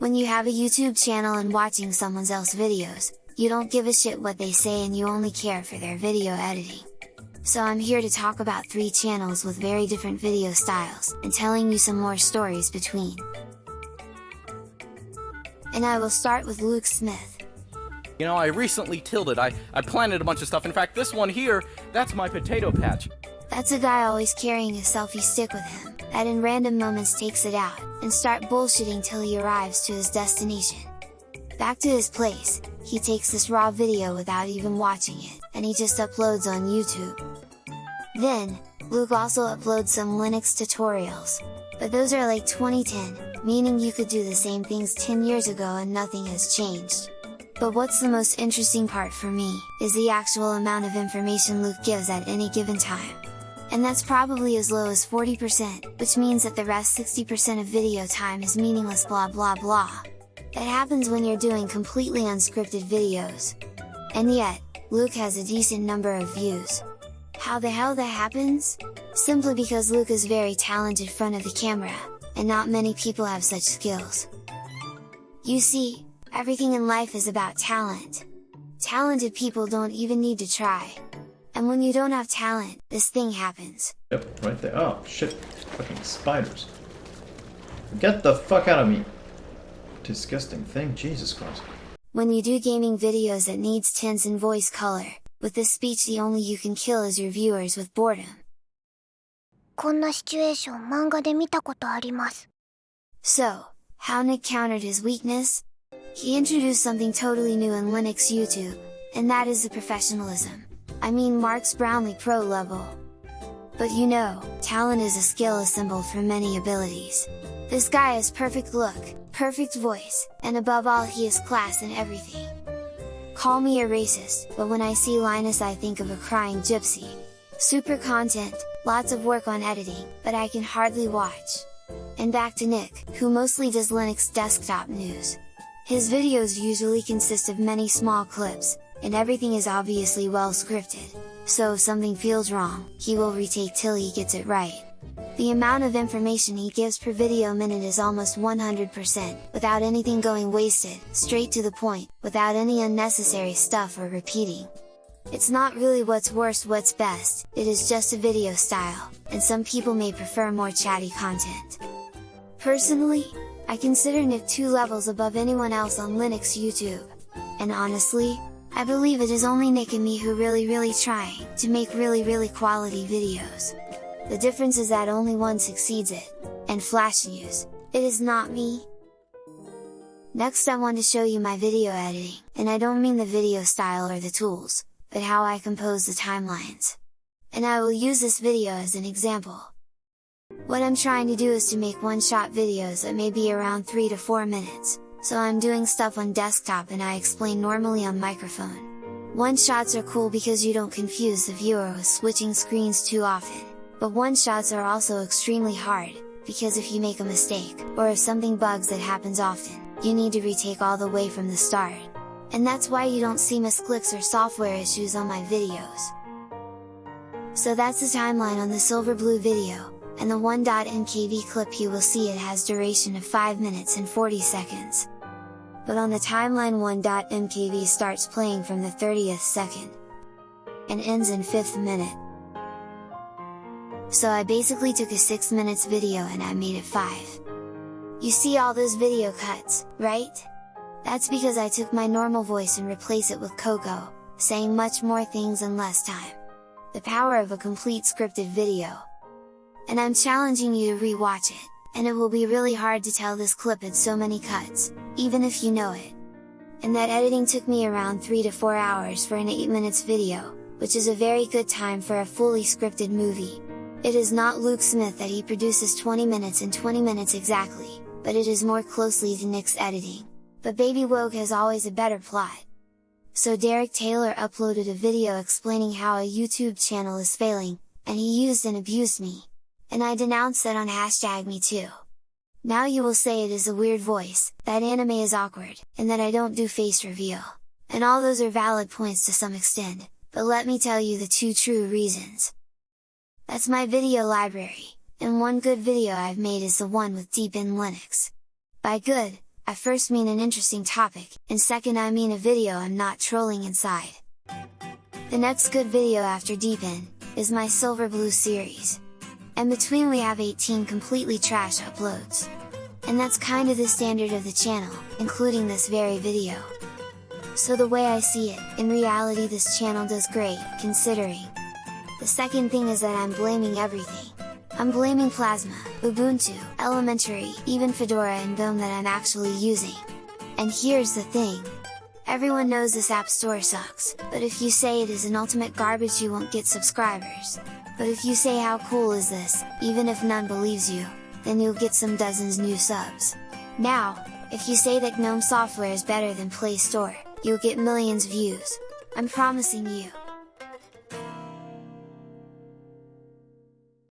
When you have a YouTube channel and watching someone else videos, you don't give a shit what they say and you only care for their video editing. So I'm here to talk about 3 channels with very different video styles, and telling you some more stories between. And I will start with Luke Smith. You know, I recently tilted, I, I planted a bunch of stuff, in fact this one here, that's my potato patch. That's a guy always carrying a selfie stick with him, that in random moments takes it out, and start bullshitting till he arrives to his destination. Back to his place, he takes this raw video without even watching it, and he just uploads on YouTube. Then, Luke also uploads some Linux tutorials, but those are like 2010, meaning you could do the same things 10 years ago and nothing has changed. But what's the most interesting part for me, is the actual amount of information Luke gives at any given time. And that's probably as low as 40%, which means that the rest 60% of video time is meaningless blah blah blah. That happens when you're doing completely unscripted videos. And yet, Luke has a decent number of views. How the hell that happens? Simply because Luke is very talented front of the camera, and not many people have such skills. You see, everything in life is about talent. Talented people don't even need to try. And when you don't have talent, this thing happens. Yep, right there. Oh, shit. Fucking spiders. Get the fuck out of me! Disgusting thing, Jesus Christ. When you do gaming videos that needs tense and voice color, with this speech the only you can kill is your viewers with boredom. こんなシチュエーション漫画で見たことあります。 So, how Nick countered his weakness? He introduced something totally new in Linux YouTube, and that is the professionalism. I mean Marques Brownlee Pro level. But you know, talent is a skill assembled from many abilities. This guy has perfect look, perfect voice, and above all he is class in everything. Call me a racist, but when I see Linus I think of a crying gypsy. Super content, lots of work on editing, but I can hardly watch. And back to Nick, who mostly does Linux desktop news. His videos usually consist of many small clips, and everything is obviously well scripted, so if something feels wrong, he will retake till he gets it right. The amount of information he gives per video minute is almost 100%, without anything going wasted, straight to the point, without any unnecessary stuff or repeating. It's not really what's worst what's best, it is just a video style, and some people may prefer more chatty content. Personally, I consider Nick two levels above anyone else on Linux YouTube. And honestly, I believe it is only Nick and me who really really trying to make really really quality videos. The difference is that only one succeeds it, and Flash News, it is not me. Next I want to show you my video editing, and I don't mean the video style or the tools, but how I compose the timelines. And I will use this video as an example. What I'm trying to do is to make one-shot videos that may be around 3 to 4 minutes, so I'm doing stuff on desktop and I explain normally on microphone. One-shots are cool because you don't confuse the viewer with switching screens too often, but one-shots are also extremely hard, because if you make a mistake, or if something bugs that happens often, you need to retake all the way from the start. And that's why you don't see misclicks or software issues on my videos. So that's the timeline on the Silverblue video, and the 1.mkv clip you will see it has duration of 5 minutes and 40 seconds. But on the timeline 1.mkv starts playing from the 30th second, and ends in 5th minute. So I basically took a 6 minutes video and I made it 5. You see all those video cuts, right? That's because I took my normal voice and replace it with Coco, saying much more things in less time. The power of a complete scripted video. And I'm challenging you to re-watch it, and it will be really hard to tell this clip had so many cuts, even if you know it. And that editing took me around 3 to 4 hours for an 8 minutes video, which is a very good time for a fully scripted movie. It is not Luke Smith that he produces 20 minutes and 20 minutes exactly, but it is more closely to Nick's editing. But Baby WOGUE has always a better plot. So Derek Taylor uploaded a video explaining how a YouTube channel is failing, and he used and abused me. And I denounce that on hashtag me too. Now you will say it is a weird voice, that anime is awkward, and that I don't do face reveal. And all those are valid points to some extent, but let me tell you the two true reasons. That's my video library, and one good video I've made is the one with Deepin Linux. By good, I first mean an interesting topic, and second I mean a video I'm not trolling inside. The next good video after Deepin, is my Silverblue series. And between we have 18 completely trash uploads. And that's kinda the standard of the channel, including this very video. So the way I see it, in reality this channel does great, considering. The second thing is that I'm blaming everything. I'm blaming Plasma, Ubuntu, Elementary, even Fedora and GNOME that I'm actually using. And here's the thing, Everyone knows this app store sucks, but if you say it is an ultimate garbage you won't get subscribers. But if you say how cool is this, even if none believes you, then you'll get some dozens new subs. Now, if you say that GNOME software is better than Play Store, you'll get millions views. I'm promising you,